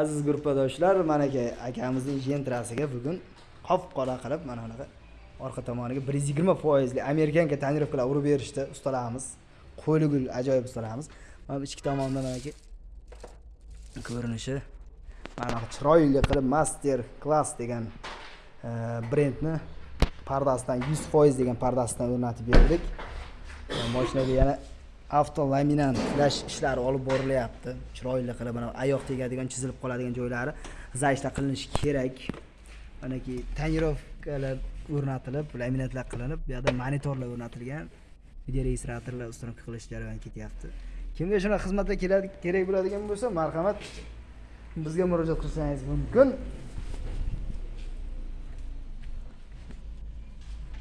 aziz gruppadoshlar manaka akamizning jentrasiga bugun qop qora qilib mana bunaqa orqa tomoniga bir yuz yigirma foizli amerikanka tonirovkalar urib berishdi ustalarimiz qo'ligul ajoyib ustalarimiz mana bu ichki tomonda manaki ko'rinishi mana chiroyli qilib master class degan e, brendni pardasidan yuz foiz degan pardasidan o'rnatib berdik. E, Mashinaga yana avtolaminant tiklash ishlari olib borilyapti. Chiroyli qilib mana oyoq tegadigan chizilib qoladigan joylari zayishlar qilinishi kerak. Manaki tonirovkalar o'rnatilib laminatlar qilinib bu yoqda monitorlar o'rnatilgan. Videoregistratorlar установка qilish jarayoni ketyapti. Kimga shunaqa xizmatlar kerak bo'ladigan bo'lsa marhamat bizga murojaat qilsangiz mumkin.